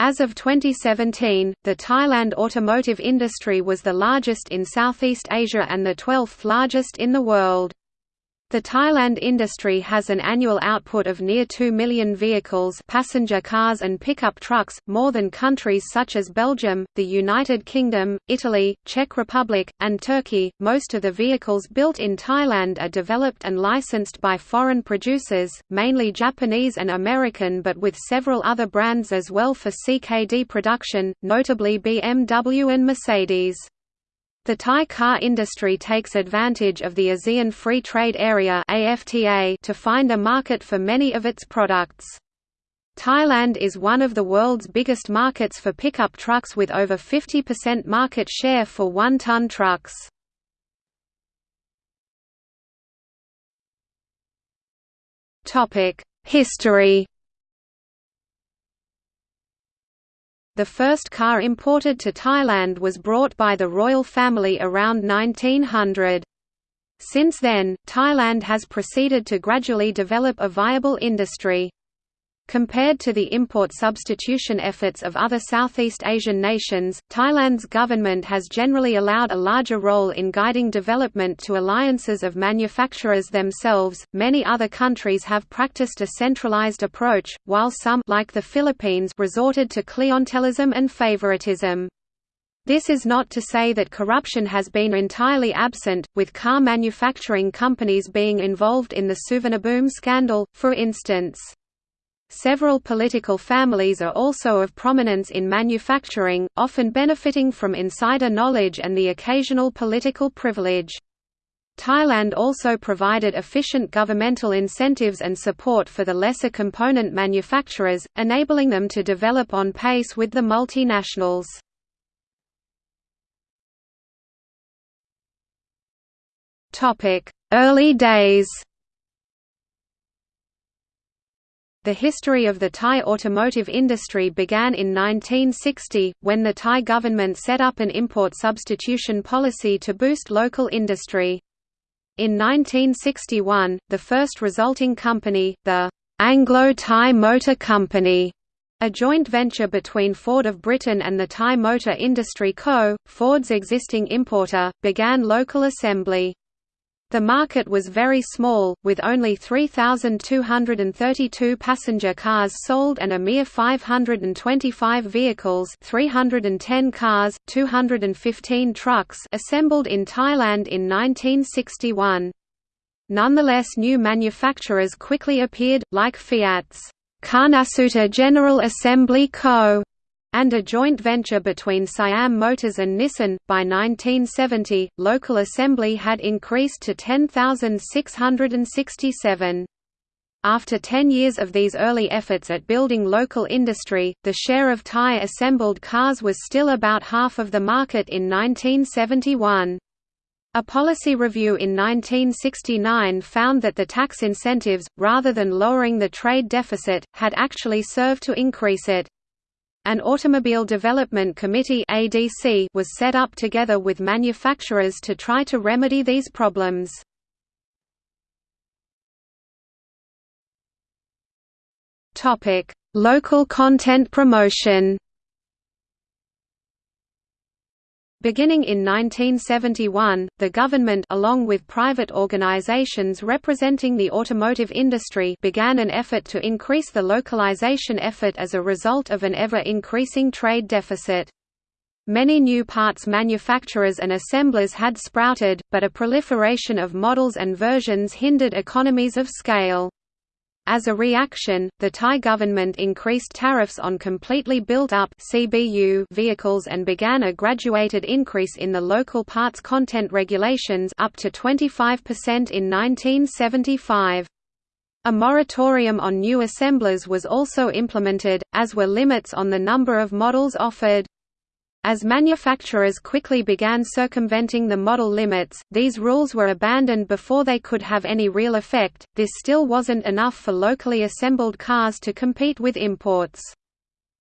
As of 2017, the Thailand automotive industry was the largest in Southeast Asia and the 12th largest in the world. The Thailand industry has an annual output of near 2 million vehicles passenger cars and pickup trucks, more than countries such as Belgium, the United Kingdom, Italy, Czech Republic, and Turkey. Most of the vehicles built in Thailand are developed and licensed by foreign producers, mainly Japanese and American but with several other brands as well for CKD production, notably BMW and Mercedes. The Thai car industry takes advantage of the ASEAN Free Trade Area to find a market for many of its products. Thailand is one of the world's biggest markets for pickup trucks with over 50% market share for one-ton trucks. History The first car imported to Thailand was brought by the royal family around 1900. Since then, Thailand has proceeded to gradually develop a viable industry. Compared to the import substitution efforts of other Southeast Asian nations, Thailand's government has generally allowed a larger role in guiding development to alliances of manufacturers themselves. Many other countries have practiced a centralized approach, while some like the Philippines resorted to clientelism and favoritism. This is not to say that corruption has been entirely absent, with car manufacturing companies being involved in the Suvarnabhumi scandal, for instance. Several political families are also of prominence in manufacturing, often benefiting from insider knowledge and the occasional political privilege. Thailand also provided efficient governmental incentives and support for the lesser component manufacturers, enabling them to develop on pace with the multinationals. Early days The history of the Thai automotive industry began in 1960, when the Thai government set up an import substitution policy to boost local industry. In 1961, the first resulting company, the Anglo-Thai Motor Company, a joint venture between Ford of Britain and the Thai Motor Industry Co., Ford's existing importer, began local assembly. The market was very small, with only 3,232 passenger cars sold and a mere 525 vehicles 310 cars, 215 trucks assembled in Thailand in 1961. Nonetheless new manufacturers quickly appeared, like Fiat's Karnasuta General Assembly Co and a joint venture between Siam Motors and Nissan. By 1970, local assembly had increased to 10,667. After 10 years of these early efforts at building local industry, the share of Thai assembled cars was still about half of the market in 1971. A policy review in 1969 found that the tax incentives, rather than lowering the trade deficit, had actually served to increase it. An Automobile Development Committee (ADC) was set up together with manufacturers to try to remedy these problems. Topic: Local content promotion. Beginning in 1971, the government along with private organizations representing the automotive industry began an effort to increase the localization effort as a result of an ever-increasing trade deficit. Many new parts manufacturers and assemblers had sprouted, but a proliferation of models and versions hindered economies of scale. As a reaction, the Thai government increased tariffs on completely built-up vehicles and began a graduated increase in the local parts content regulations up to 25% in 1975. A moratorium on new assemblers was also implemented, as were limits on the number of models offered. As manufacturers quickly began circumventing the model limits, these rules were abandoned before they could have any real effect. This still wasn't enough for locally assembled cars to compete with imports.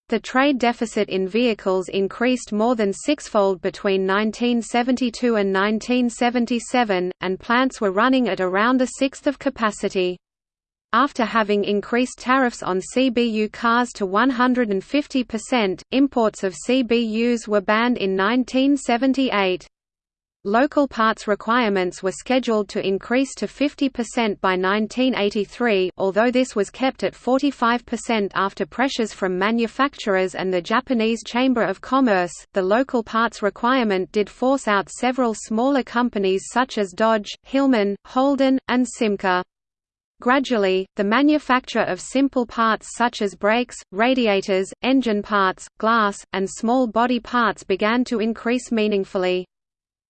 The trade deficit in vehicles increased more than sixfold between 1972 and 1977, and plants were running at around a sixth of capacity. After having increased tariffs on CBU cars to 150%, imports of CBUs were banned in 1978. Local parts requirements were scheduled to increase to 50% by 1983 although this was kept at 45% after pressures from manufacturers and the Japanese Chamber of Commerce. The local parts requirement did force out several smaller companies such as Dodge, Hillman, Holden, and Simca. Gradually, the manufacture of simple parts such as brakes, radiators, engine parts, glass, and small body parts began to increase meaningfully.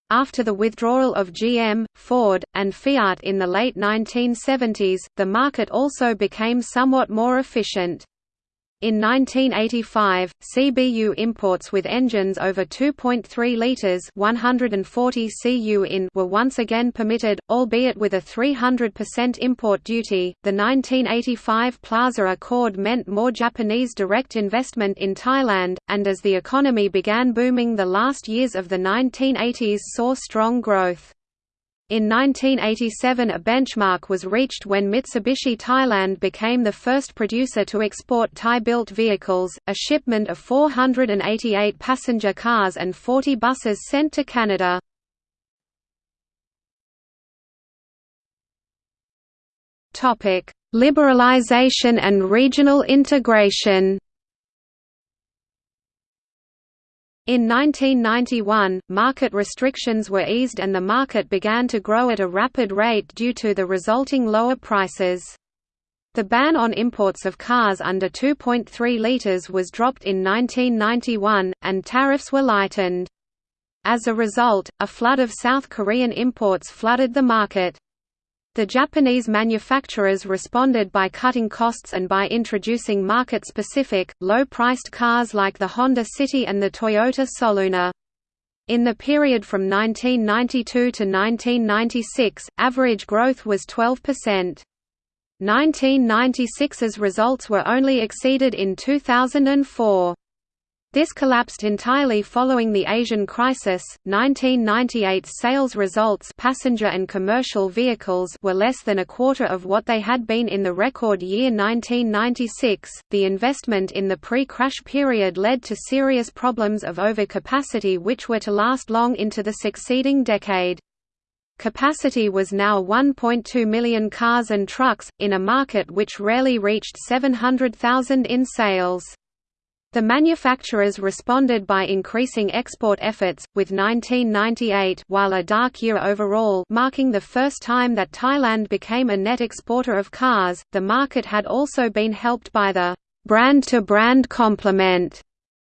After the withdrawal of GM, Ford, and Fiat in the late 1970s, the market also became somewhat more efficient. In 1985, CBU imports with engines over 2.3 litres 140 cu in were once again permitted, albeit with a 300% import duty. The 1985 Plaza Accord meant more Japanese direct investment in Thailand, and as the economy began booming the last years of the 1980s saw strong growth. In 1987 a benchmark was reached when Mitsubishi Thailand became the first producer to export Thai-built vehicles, a shipment of 488 passenger cars and 40 buses sent to Canada. Liberalization and regional integration In 1991, market restrictions were eased and the market began to grow at a rapid rate due to the resulting lower prices. The ban on imports of cars under 2.3 litres was dropped in 1991, and tariffs were lightened. As a result, a flood of South Korean imports flooded the market. The Japanese manufacturers responded by cutting costs and by introducing market-specific, low-priced cars like the Honda City and the Toyota Soluna. In the period from 1992 to 1996, average growth was 12%. 1996's results were only exceeded in 2004. This collapsed entirely following the Asian crisis. 1998's sales results passenger and commercial vehicles were less than a quarter of what they had been in the record year 1996. The investment in the pre-crash period led to serious problems of overcapacity which were to last long into the succeeding decade. Capacity was now 1.2 million cars and trucks, in a market which rarely reached 700,000 in sales. The manufacturers responded by increasing export efforts, with 1998 while a dark year overall marking the first time that Thailand became a net exporter of cars, the market had also been helped by the «brand-to-brand complement»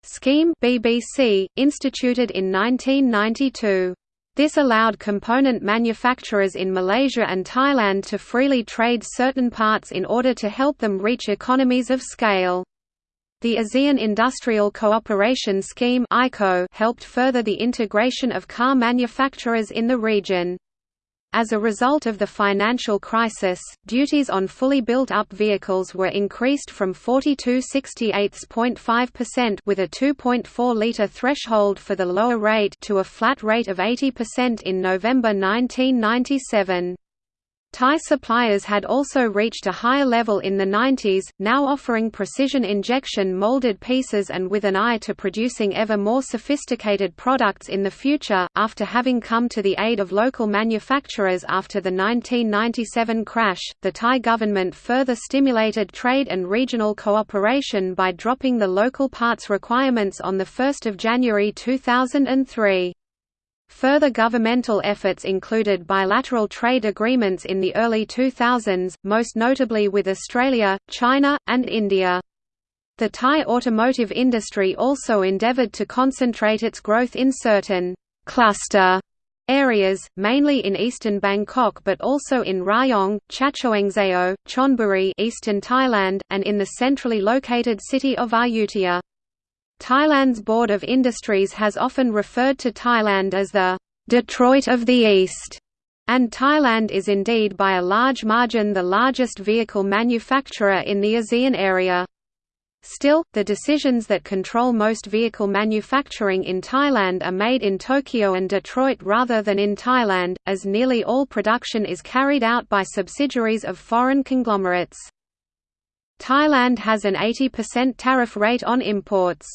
scheme BBC, instituted in 1992. This allowed component manufacturers in Malaysia and Thailand to freely trade certain parts in order to help them reach economies of scale. The ASEAN Industrial Cooperation Scheme helped further the integration of car manufacturers in the region. As a result of the financial crisis, duties on fully built-up vehicles were increased from 42 68.5% with a 2.4-litre threshold for the lower rate to a flat rate of 80% in November 1997. Thai suppliers had also reached a higher level in the 90s, now offering precision injection molded pieces and with an eye to producing ever more sophisticated products in the future. After having come to the aid of local manufacturers after the 1997 crash, the Thai government further stimulated trade and regional cooperation by dropping the local parts requirements on 1 January 2003. Further governmental efforts included bilateral trade agreements in the early 2000s, most notably with Australia, China, and India. The Thai automotive industry also endeavoured to concentrate its growth in certain «cluster» areas, mainly in eastern Bangkok but also in Rayong, Chachoengsao, Chonburi eastern Thailand, and in the centrally located city of Ayutthaya. Thailand's Board of Industries has often referred to Thailand as the Detroit of the East, and Thailand is indeed by a large margin the largest vehicle manufacturer in the ASEAN area. Still, the decisions that control most vehicle manufacturing in Thailand are made in Tokyo and Detroit rather than in Thailand, as nearly all production is carried out by subsidiaries of foreign conglomerates. Thailand has an 80% tariff rate on imports.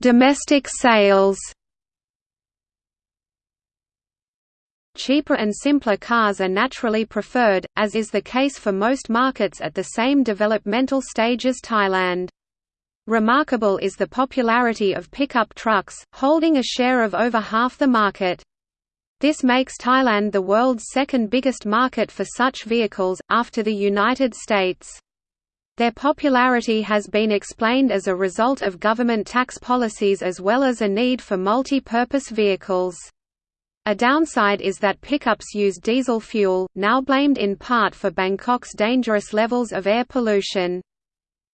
Domestic sales Cheaper and simpler cars are naturally preferred, as is the case for most markets at the same developmental stage as Thailand. Remarkable is the popularity of pickup trucks, holding a share of over half the market. This makes Thailand the world's second biggest market for such vehicles, after the United States. Their popularity has been explained as a result of government tax policies as well as a need for multi-purpose vehicles. A downside is that pickups use diesel fuel, now blamed in part for Bangkok's dangerous levels of air pollution.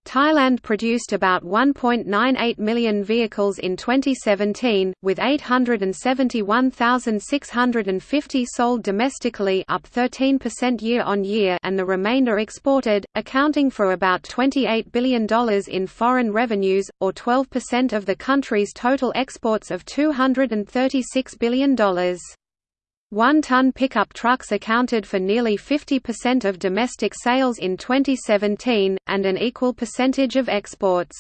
Thailand produced about 1.98 million vehicles in 2017, with 871,650 sold domestically up 13% year-on-year and the remainder exported, accounting for about $28 billion in foreign revenues, or 12% of the country's total exports of $236 billion. One-ton pickup trucks accounted for nearly 50% of domestic sales in 2017, and an equal percentage of exports.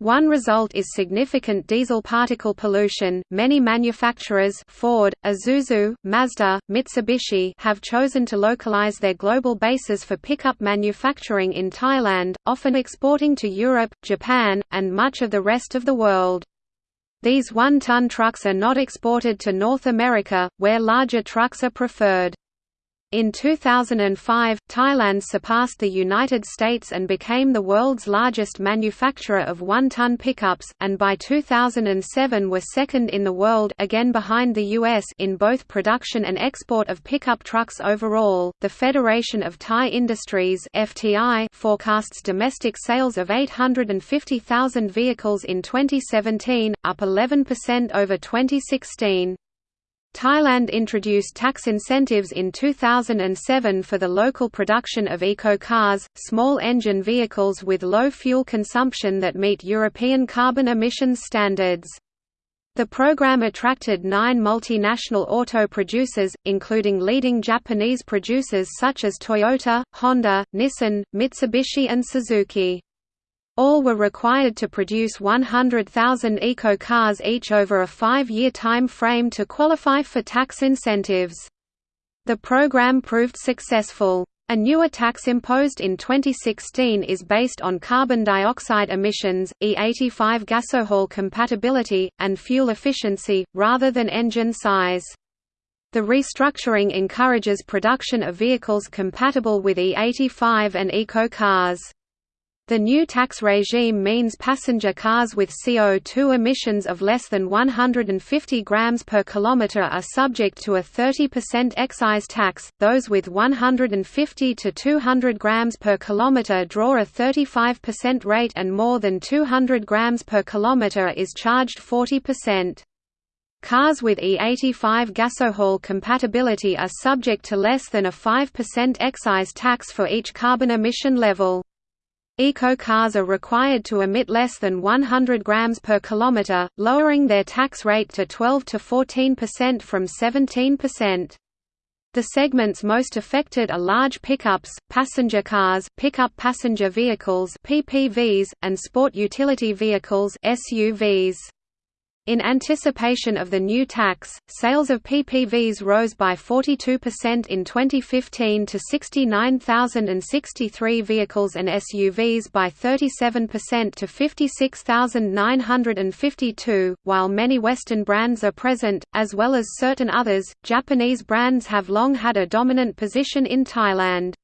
One result is significant diesel particle pollution. Many manufacturers Ford, Isuzu, Mazda, Mitsubishi have chosen to localize their global bases for pickup manufacturing in Thailand, often exporting to Europe, Japan, and much of the rest of the world. These one-ton trucks are not exported to North America, where larger trucks are preferred. In 2005, Thailand surpassed the United States and became the world's largest manufacturer of one-ton pickups, and by 2007 were second in the world again behind the US in both production and export of pickup trucks overall. The Federation of Thai Industries (FTI) forecasts domestic sales of 850,000 vehicles in 2017, up 11% over 2016. Thailand introduced tax incentives in 2007 for the local production of eco-cars, small engine vehicles with low fuel consumption that meet European carbon emissions standards. The program attracted nine multinational auto producers, including leading Japanese producers such as Toyota, Honda, Nissan, Mitsubishi and Suzuki. All were required to produce 100,000 eco-cars each over a five-year time frame to qualify for tax incentives. The program proved successful. A newer tax imposed in 2016 is based on carbon dioxide emissions, E85 gasohol compatibility, and fuel efficiency, rather than engine size. The restructuring encourages production of vehicles compatible with E85 and eco-cars. The new tax regime means passenger cars with CO2 emissions of less than 150 grams per kilometer are subject to a 30% excise tax. Those with 150 to 200 grams per kilometer draw a 35% rate and more than 200 grams per kilometer is charged 40%. Cars with E85 gasohol compatibility are subject to less than a 5% excise tax for each carbon emission level. Eco-cars are required to emit less than 100 grams per kilometer, lowering their tax rate to 12 to 14% from 17%. The segments most affected are large pickups, passenger cars, pickup passenger vehicles (PPVs), and sport utility vehicles (SUVs). In anticipation of the new tax, sales of PPVs rose by 42% in 2015 to 69,063 vehicles and SUVs by 37% to 56,952. While many Western brands are present, as well as certain others, Japanese brands have long had a dominant position in Thailand.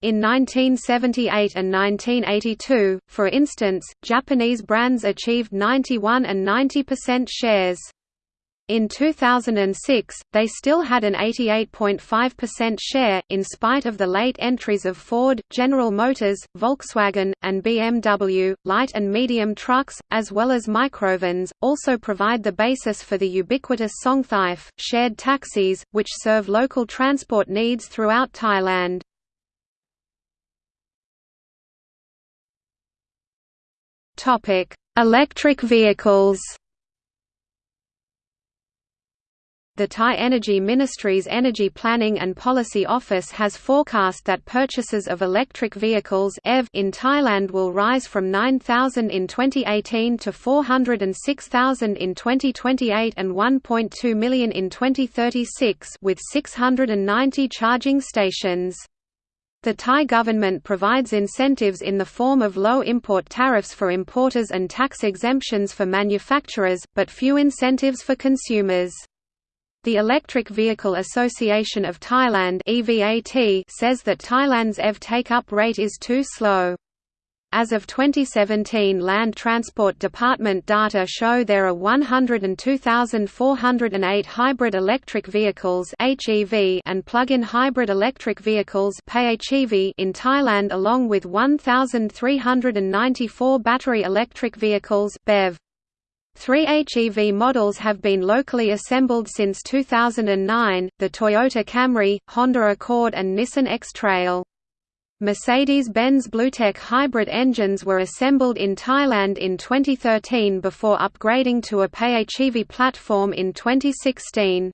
In 1978 and 1982, for instance, Japanese brands achieved 91 and 90% shares. In 2006, they still had an 88.5% share, in spite of the late entries of Ford, General Motors, Volkswagen, and BMW. Light and medium trucks, as well as microvans, also provide the basis for the ubiquitous Songthaew, shared taxis, which serve local transport needs throughout Thailand. Electric vehicles The Thai Energy Ministry's Energy Planning and Policy Office has forecast that purchases of electric vehicles in Thailand will rise from 9,000 in 2018 to 406,000 in 2028 and 1.2 million in 2036 with 690 charging stations. The Thai government provides incentives in the form of low import tariffs for importers and tax exemptions for manufacturers, but few incentives for consumers. The Electric Vehicle Association of Thailand says that Thailand's EV take-up rate is too slow. As of 2017 Land Transport Department data show there are 102,408 hybrid electric vehicles and plug-in hybrid electric vehicles in Thailand along with 1,394 battery electric vehicles BEV. Three HEV models have been locally assembled since 2009, the Toyota Camry, Honda Accord and Nissan X-Trail. Mercedes-Benz BlueTec hybrid engines were assembled in Thailand in 2013 before upgrading to a PHEV platform in 2016.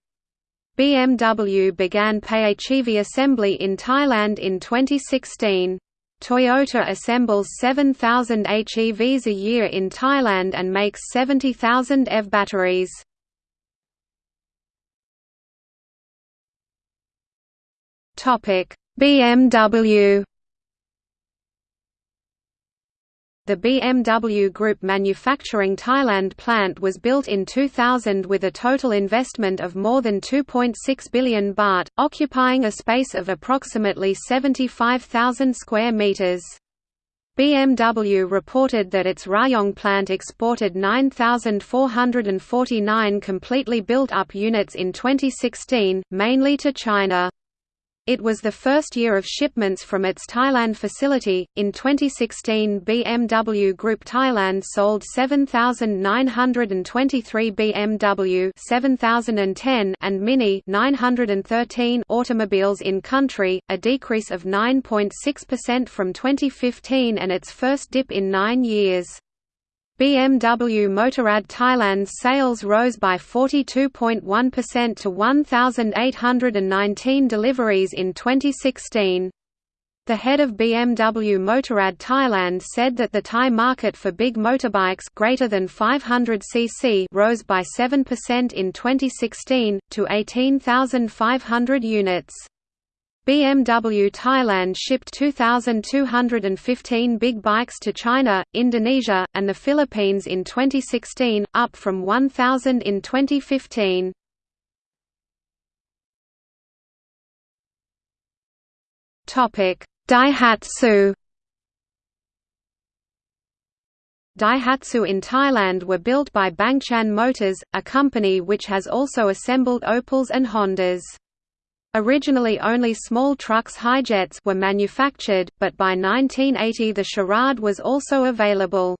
BMW began PHEV assembly in Thailand in 2016. Toyota assembles 7,000 HEVs a year in Thailand and makes 70,000 EV batteries. BMW The BMW Group manufacturing Thailand plant was built in 2000 with a total investment of more than 2.6 billion baht, occupying a space of approximately 75,000 square meters. BMW reported that its Rayong plant exported 9,449 completely built-up units in 2016, mainly to China. It was the first year of shipments from its Thailand facility. In 2016, BMW Group Thailand sold 7,923 BMW 7010 and Mini 913 automobiles in country, a decrease of 9.6% from 2015 and its first dip in nine years. BMW Motorrad Thailand's sales rose by 42.1% to 1,819 deliveries in 2016. The head of BMW Motorrad Thailand said that the Thai market for big motorbikes greater than 500 cc rose by 7% in 2016 to 18,500 units. BMW Thailand shipped 2,215 big bikes to China, Indonesia, and the Philippines in 2016, up from 1,000 in 2015. Daihatsu Daihatsu in Thailand were built by Bangchan Motors, a company which has also assembled Opels and Hondas. Originally only small trucks Hi-Jets were manufactured, but by 1980 the Charade was also available.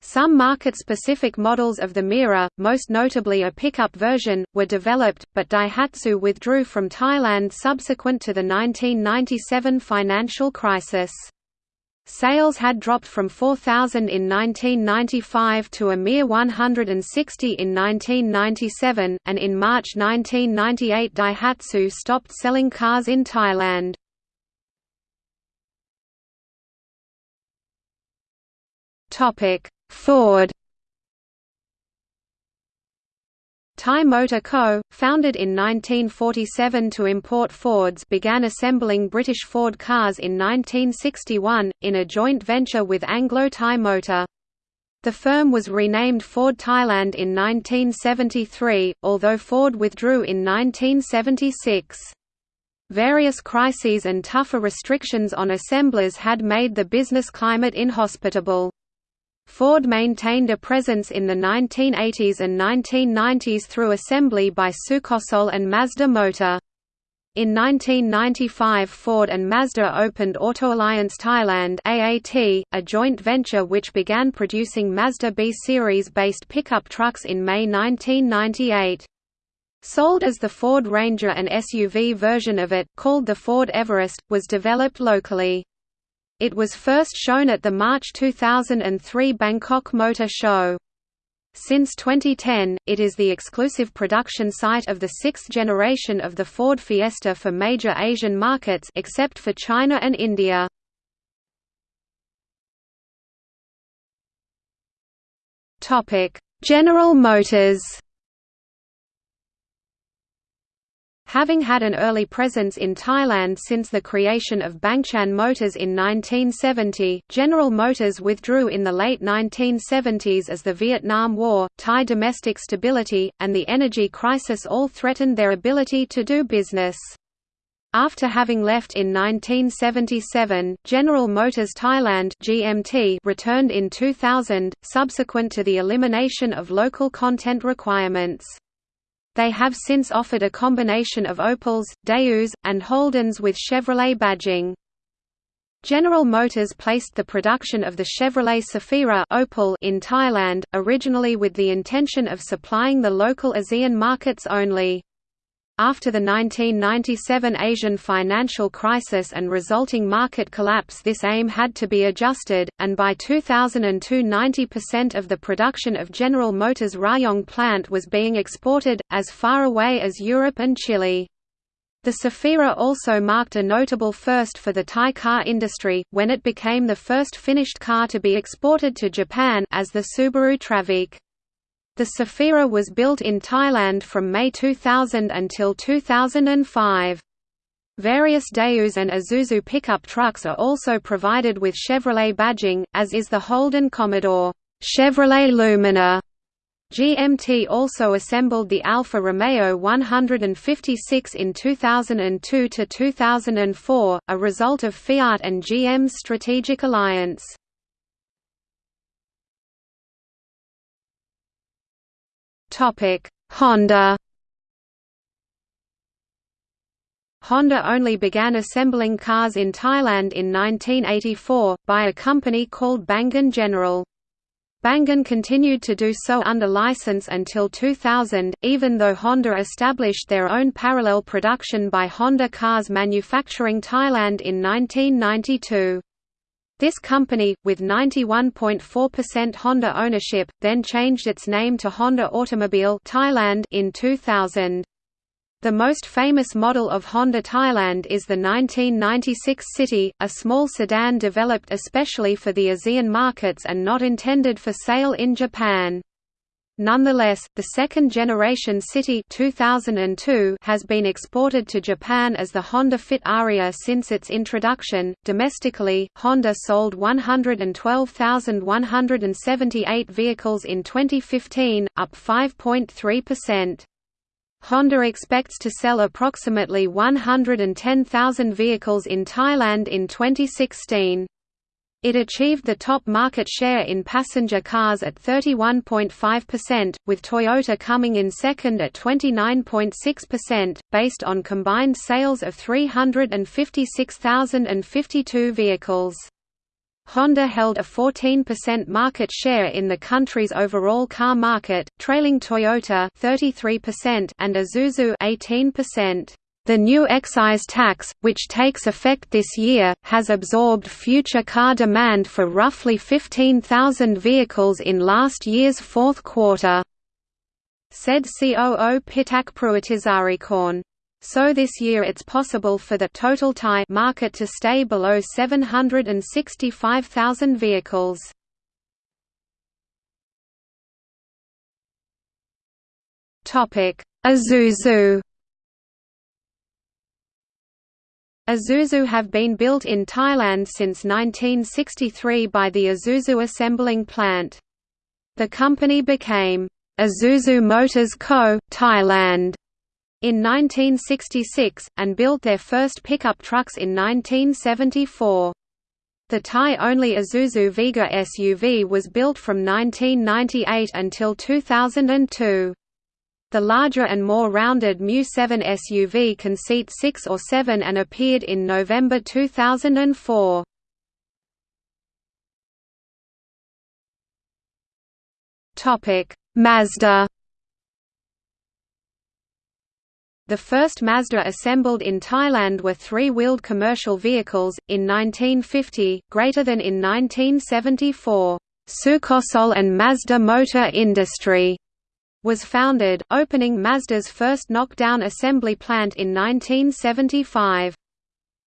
Some market-specific models of the Mira, most notably a pickup version, were developed, but Daihatsu withdrew from Thailand subsequent to the 1997 financial crisis. Sales had dropped from 4,000 in 1995 to a mere 160 in 1997, and in March 1998 Daihatsu stopped selling cars in Thailand. Ford Thai Motor Co., founded in 1947 to import Fords began assembling British Ford cars in 1961, in a joint venture with Anglo-Thai Motor. The firm was renamed Ford Thailand in 1973, although Ford withdrew in 1976. Various crises and tougher restrictions on assemblers had made the business climate inhospitable. Ford maintained a presence in the 1980s and 1990s through assembly by Sukosol and Mazda Motor. In 1995 Ford and Mazda opened Auto Alliance Thailand AAT, a joint venture which began producing Mazda B-series-based pickup trucks in May 1998. Sold as the Ford Ranger an SUV version of it, called the Ford Everest, was developed locally. It was first shown at the March 2003 Bangkok Motor Show. Since 2010, it is the exclusive production site of the sixth generation of the Ford Fiesta for major Asian markets except for China and India. General Motors Having had an early presence in Thailand since the creation of Bangchan Motors in 1970, General Motors withdrew in the late 1970s as the Vietnam War, Thai domestic stability, and the energy crisis all threatened their ability to do business. After having left in 1977, General Motors Thailand (GMT) returned in 2000, subsequent to the elimination of local content requirements. They have since offered a combination of Opels, Daewoo, and Holdens with Chevrolet badging. General Motors placed the production of the Chevrolet Safira Opel in Thailand, originally with the intention of supplying the local ASEAN markets only. After the 1997 Asian financial crisis and resulting market collapse this aim had to be adjusted, and by 2002 90% of the production of General Motors' Rayong plant was being exported, as far away as Europe and Chile. The Safira also marked a notable first for the Thai car industry, when it became the first finished car to be exported to Japan as the Subaru Traviq. The Safira was built in Thailand from May 2000 until 2005. Various Daewoo and Isuzu pickup trucks are also provided with Chevrolet badging, as is the Holden Commodore Chevrolet Lumina. GMT also assembled the Alfa Romeo 156 in 2002 to 2004, a result of Fiat and GM's strategic alliance. Honda. Honda only began assembling cars in Thailand in 1984, by a company called Bangchan General. Bangchan continued to do so under license until 2000, even though Honda established their own parallel production by Honda Cars Manufacturing Thailand in 1992. This company, with 91.4% Honda ownership, then changed its name to Honda Automobile Thailand in 2000. The most famous model of Honda Thailand is the 1996 City, a small sedan developed especially for the ASEAN markets and not intended for sale in Japan. Nonetheless, the second-generation City 2002 has been exported to Japan as the Honda Fit Aria since its introduction. Domestically, Honda sold 112,178 vehicles in 2015, up 5.3%. Honda expects to sell approximately 110,000 vehicles in Thailand in 2016. It achieved the top market share in passenger cars at 31.5%, with Toyota coming in second at 29.6%, based on combined sales of 356,052 vehicles. Honda held a 14% market share in the country's overall car market, trailing Toyota 33% and Isuzu 18%. The new excise tax, which takes effect this year, has absorbed future car demand for roughly 15,000 vehicles in last year's fourth quarter, said COO Pitak Pruitisarikorn. So this year it's possible for the total Thai market to stay below 765,000 vehicles. Isuzu Isuzu have been built in Thailand since 1963 by the Isuzu assembling plant. The company became Isuzu Motors Co., Thailand in 1966, and built their first pickup trucks in 1974. The Thai-only Isuzu Vega SUV was built from 1998 until 2002. The larger and more rounded Mu-7 SUV can seat 6 or 7 and appeared in November 2004. Mazda The first Mazda assembled in Thailand were three-wheeled commercial vehicles, in 1950, greater than in 1974. Sukosol and Mazda Motor Industry was founded, opening Mazda's first knockdown assembly plant in 1975.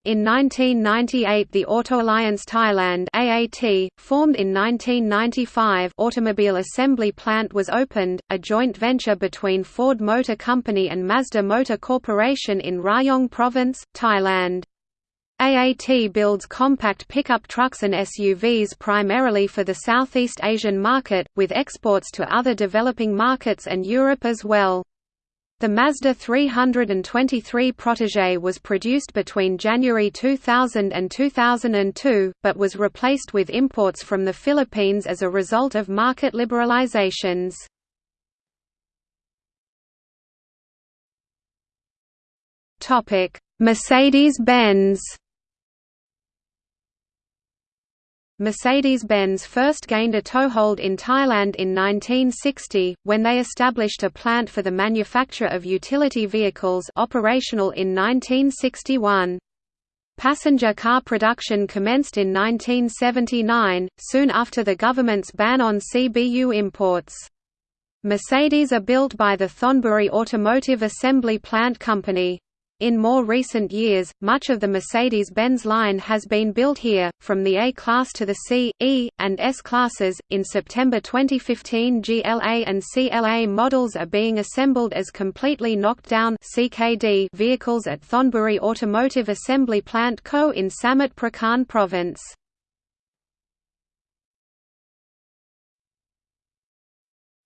In 1998 the Auto Alliance Thailand AAT, formed in 1995 automobile assembly plant was opened, a joint venture between Ford Motor Company and Mazda Motor Corporation in Rayong Province, Thailand. AAT builds compact pickup trucks and SUVs primarily for the Southeast Asian market, with exports to other developing markets and Europe as well. The Mazda 323 Protege was produced between January 2000 and 2002, but was replaced with imports from the Philippines as a result of market liberalizations. Mercedes-Benz Mercedes-Benz first gained a toehold in Thailand in 1960, when they established a plant for the manufacture of utility vehicles operational in 1961. Passenger car production commenced in 1979, soon after the government's ban on CBU imports. Mercedes are built by the Thonburi Automotive Assembly Plant Company. In more recent years, much of the Mercedes-Benz line has been built here, from the A-Class to the C, E, and S classes. In September 2015, GLA and CLA models are being assembled as completely knocked down (CKD) vehicles at Thonburi Automotive Assembly Plant Co. in Samut Prakan Province.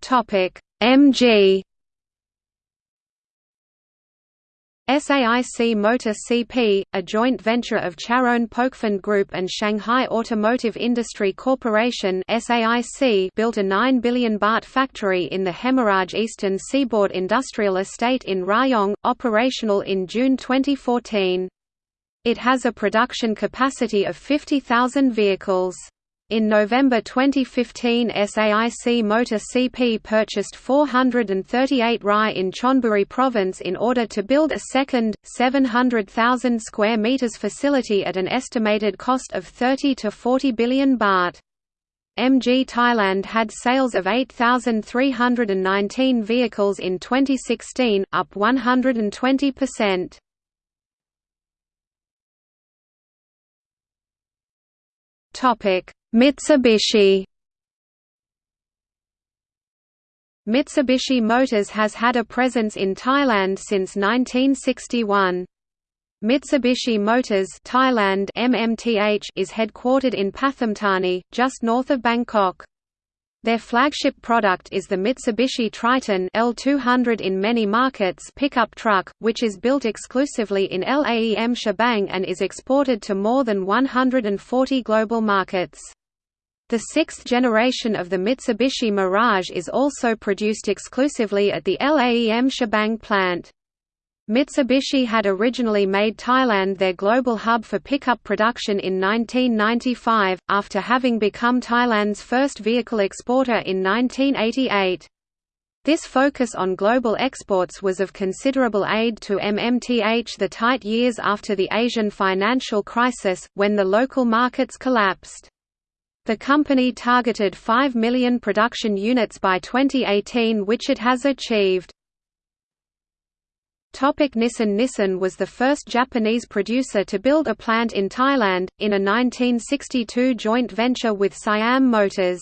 Topic: MG SAIC Motor CP, a joint venture of Charoen Pokphand Group and Shanghai Automotive Industry Corporation built a 9 billion baht factory in the Hemaraj Eastern Seaboard Industrial Estate in Rayong, operational in June 2014. It has a production capacity of 50,000 vehicles. In November 2015 SAIC Motor CP purchased 438 Rai in Chonburi province in order to build a second, 700,000 square meters facility at an estimated cost of 30 to 40 billion baht. MG Thailand had sales of 8,319 vehicles in 2016, up 120%. Topic Mitsubishi Mitsubishi Motors has had a presence in Thailand since 1961. Mitsubishi Motors Thailand MMTH is headquartered in Pathum Thani, just north of Bangkok. Their flagship product is the Mitsubishi Triton L200 in many markets pickup truck, which is built exclusively in Laem Chabang and is exported to more than 140 global markets. The sixth generation of the Mitsubishi Mirage is also produced exclusively at the Laem Chabang plant. Mitsubishi had originally made Thailand their global hub for pickup production in 1995, after having become Thailand's first vehicle exporter in 1988. This focus on global exports was of considerable aid to MMTH the tight years after the Asian financial crisis, when the local markets collapsed. The company targeted 5 million production units by 2018 which it has achieved. Topic Nissan Nissan was the first Japanese producer to build a plant in Thailand, in a 1962 joint venture with Siam Motors.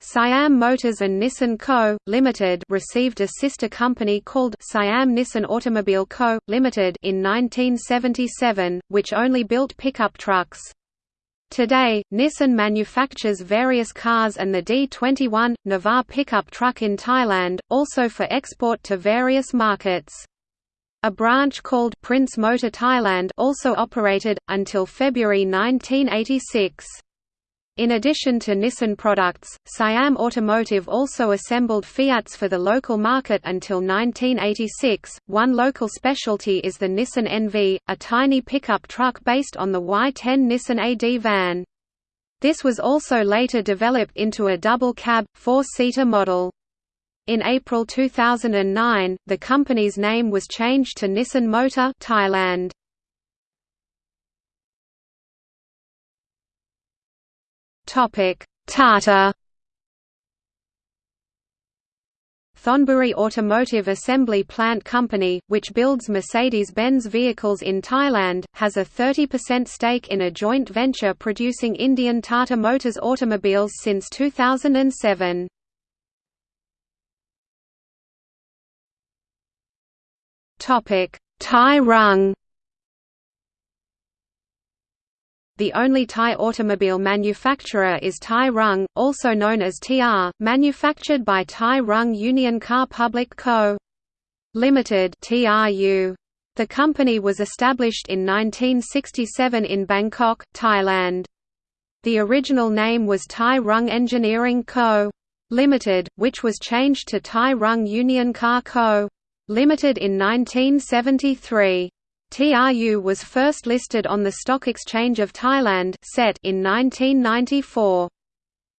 Siam Motors and Nissan Co., Limited received a sister company called Siam Nissan Automobile Co., Limited in 1977, which only built pickup trucks. Today, Nissan manufactures various cars and the D21, Navara pickup truck in Thailand, also for export to various markets. A branch called Prince Motor Thailand also operated, until February 1986. In addition to Nissan products, Siam Automotive also assembled Fiats for the local market until 1986. One local specialty is the Nissan NV, a tiny pickup truck based on the Y10 Nissan AD van. This was also later developed into a double-cab, four-seater model. In April 2009, the company's name was changed to Nissan Motor Thailand. Topic: Tata. Thonburi Automotive Assembly Plant Company, which builds Mercedes-Benz vehicles in Thailand, has a 30% stake in a joint venture producing Indian Tata Motors automobiles since 2007. Thai Rung The only Thai automobile manufacturer is Thai Rung, also known as TR, manufactured by Thai Rung Union Car Public Co. Limited (TRU). The company was established in 1967 in Bangkok, Thailand. The original name was Thai Rung Engineering Co. Limited, which was changed to Thai Rung Union Car Co. Limited in 1973. TRU was first listed on the Stock Exchange of Thailand in 1994.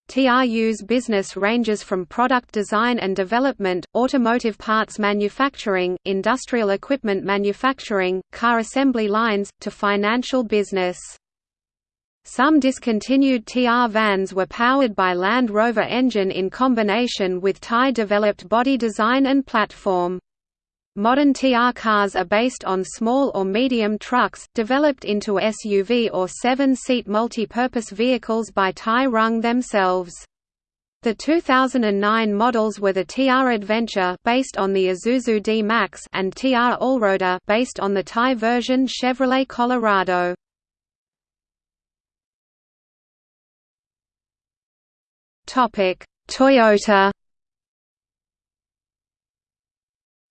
TRU's business ranges from product design and development, automotive parts manufacturing, industrial equipment manufacturing, car assembly lines, to financial business. Some discontinued TR vans were powered by Land Rover engine in combination with Thai-developed body design and platform. Modern TR cars are based on small or medium trucks, developed into SUV or seven-seat multi-purpose vehicles by Thai Rung themselves. The 2009 models were the TR Adventure based on the Isuzu D-Max and TR Allroader based on the Thai version Chevrolet Colorado. Toyota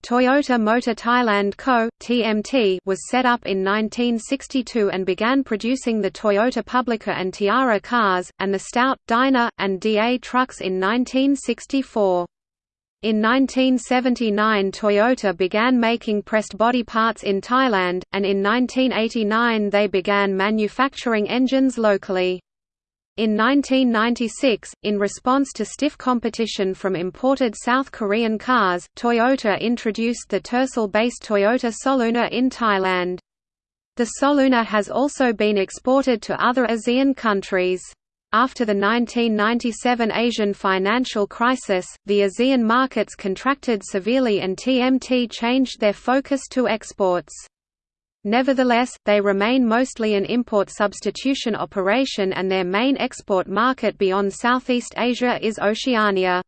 Toyota Motor Thailand Co. (TMT) was set up in 1962 and began producing the Toyota Publica and Tiara cars, and the Stout, Dyna, and DA trucks in 1964. In 1979 Toyota began making pressed body parts in Thailand, and in 1989 they began manufacturing engines locally. In 1996, in response to stiff competition from imported South Korean cars, Toyota introduced the Tercel-based Toyota Soluna in Thailand. The Soluna has also been exported to other ASEAN countries. After the 1997 Asian financial crisis, the ASEAN markets contracted severely and TMT changed their focus to exports. Nevertheless, they remain mostly an import substitution operation and their main export market beyond Southeast Asia is Oceania.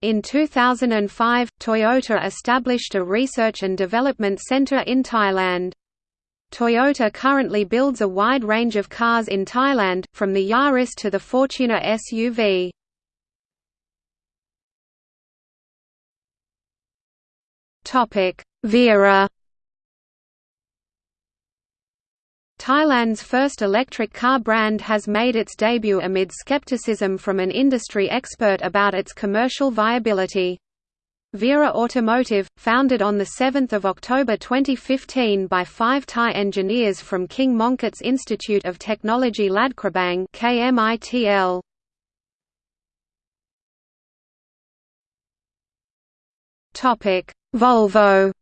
In 2005, Toyota established a research and development center in Thailand. Toyota currently builds a wide range of cars in Thailand, from the Yaris to the Fortuner SUV. Vera Thailand's first electric car brand has made its debut amid skepticism from an industry expert about its commercial viability. Vera Automotive, founded on 7 October 2015 by five Thai engineers from King Mongkut's Institute of Technology Ladkrabang KMITL. Volvo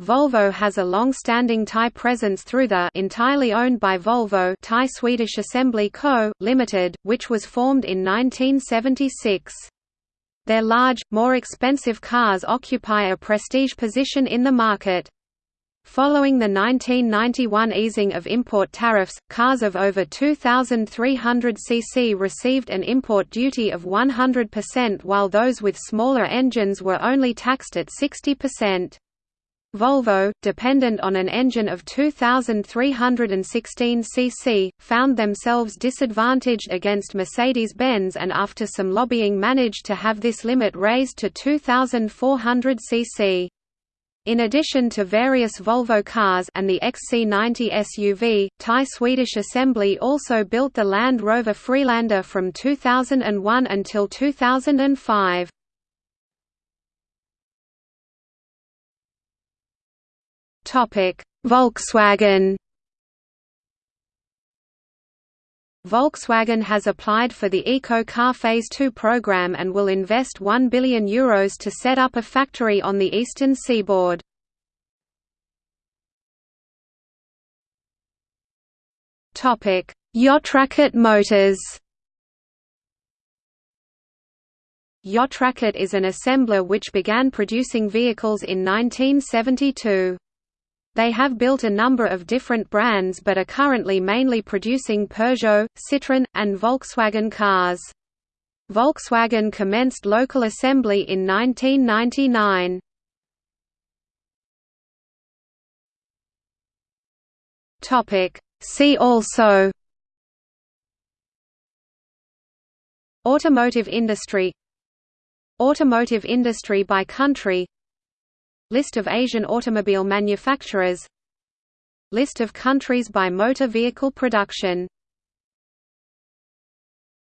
Volvo has a long-standing Thai presence through the entirely owned by Volvo Thai Swedish Assembly Co., Limited, which was formed in 1976. Their large, more expensive cars occupy a prestige position in the market. Following the 1991 easing of import tariffs, cars of over 2,300 cc received an import duty of 100% while those with smaller engines were only taxed at 60%. Volvo, dependent on an engine of 2,316 cc, found themselves disadvantaged against Mercedes-Benz and after some lobbying managed to have this limit raised to 2,400 cc. In addition to various Volvo cars and the XC90 SUV, Thai Swedish Assembly also built the Land Rover Freelander from 2001 until 2005. Volkswagen Volkswagen has applied for the Eco Car Phase 2 program and will invest €1 billion Euros to set up a factory on the eastern seaboard. Yotrakit Motors Yotrakit is an assembler which began producing vehicles in 1972. They have built a number of different brands but are currently mainly producing Peugeot, Citroën, and Volkswagen cars. Volkswagen commenced local assembly in 1999. See also Automotive industry Automotive industry by country List of Asian automobile manufacturers. List of countries by motor vehicle production